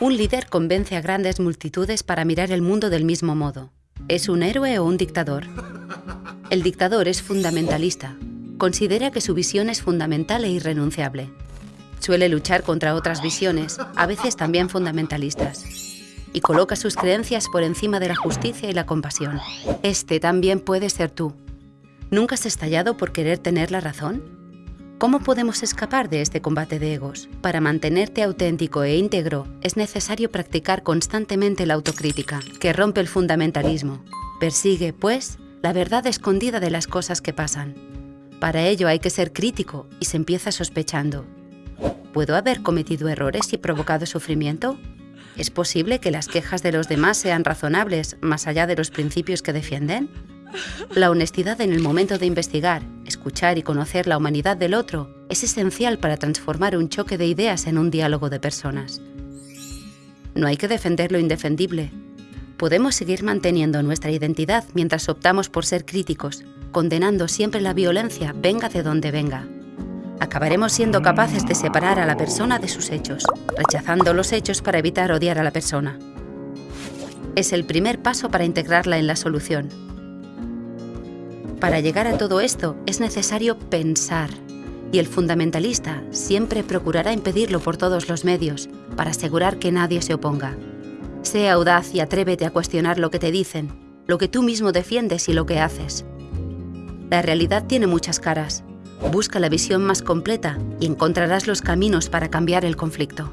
Un líder convence a grandes multitudes para mirar el mundo del mismo modo. ¿Es un héroe o un dictador? El dictador es fundamentalista. Considera que su visión es fundamental e irrenunciable. Suele luchar contra otras visiones, a veces también fundamentalistas. Y coloca sus creencias por encima de la justicia y la compasión. Este también puede ser tú. ¿Nunca has estallado por querer tener la razón? ¿Cómo podemos escapar de este combate de egos? Para mantenerte auténtico e íntegro, es necesario practicar constantemente la autocrítica, que rompe el fundamentalismo. Persigue, pues, la verdad escondida de las cosas que pasan. Para ello hay que ser crítico y se empieza sospechando. ¿Puedo haber cometido errores y provocado sufrimiento? ¿Es posible que las quejas de los demás sean razonables más allá de los principios que defienden? La honestidad en el momento de investigar, escuchar y conocer la humanidad del otro es esencial para transformar un choque de ideas en un diálogo de personas. No hay que defender lo indefendible. Podemos seguir manteniendo nuestra identidad mientras optamos por ser críticos, condenando siempre la violencia, venga de donde venga. Acabaremos siendo capaces de separar a la persona de sus hechos, rechazando los hechos para evitar odiar a la persona. Es el primer paso para integrarla en la solución, para llegar a todo esto es necesario pensar, y el fundamentalista siempre procurará impedirlo por todos los medios para asegurar que nadie se oponga. Sea audaz y atrévete a cuestionar lo que te dicen, lo que tú mismo defiendes y lo que haces. La realidad tiene muchas caras. Busca la visión más completa y encontrarás los caminos para cambiar el conflicto.